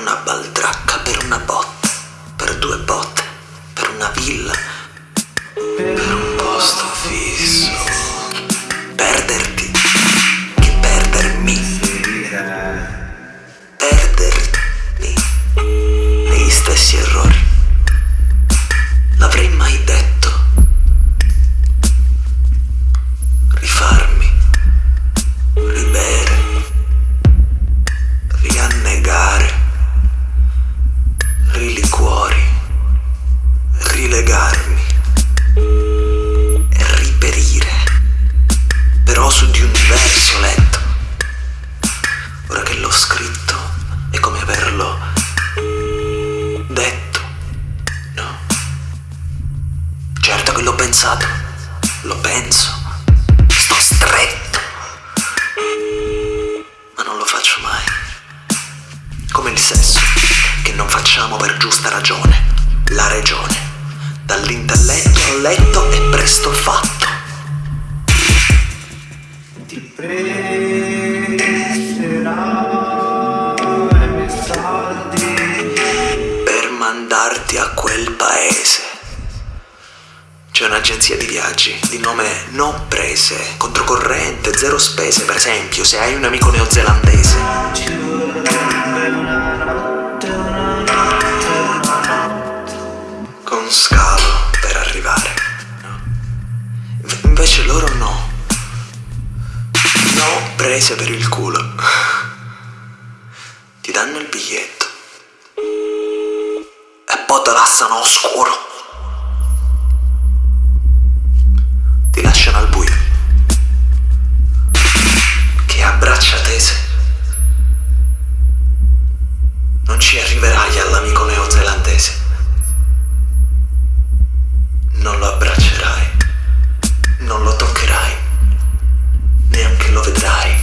una baldracca, per una botte, per due botte, per una villa, per un posto fisso. Perderti, che perdermi. Perdermi negli stessi errori. L'avrei mai detto. Certo che l'ho pensato, lo penso, sto stretto, ma non lo faccio mai. Come il sesso, che non facciamo per giusta ragione, la regione. Dall'intelletto al letto è presto fatto. Ti prenderai i per mandarti a quel paese. C'è un'agenzia di viaggi di nome No Prese, controcorrente, zero spese, per esempio, se hai un amico neozelandese. Con scalo per arrivare. Invece loro no. No prese per il culo. Ti danno il biglietto. E poi te lasciano oscuro. Lasciano al buio. Che a braccia tese. Non ci arriverai all'amico neozelandese. Non lo abbraccerai, non lo toccherai, neanche lo vedrai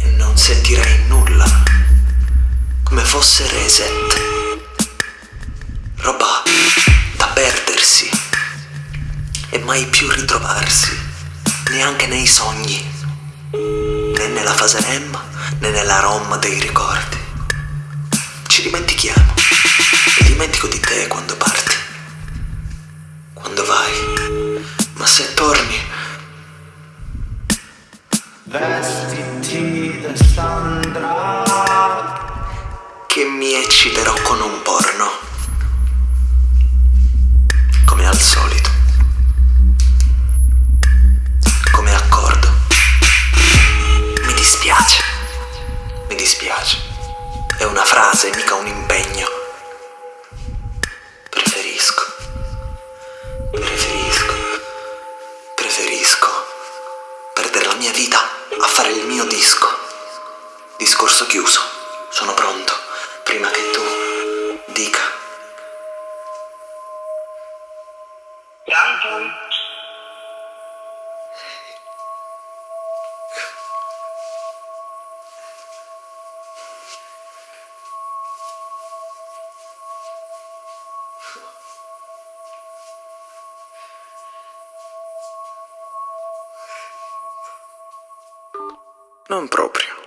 e non sentirai nulla, come fosse reset. Roba mai più ritrovarsi, neanche nei sogni, né nella fase REM né nella ROM dei ricordi. Ci dimentichiamo e dimentico di te quando parti quando vai. Ma se torni, Vestiti da Sandra che mi ecciterò con un porno. Disco. Discorso chiuso. Sono pronto. Prima che tu dica. Non proprio.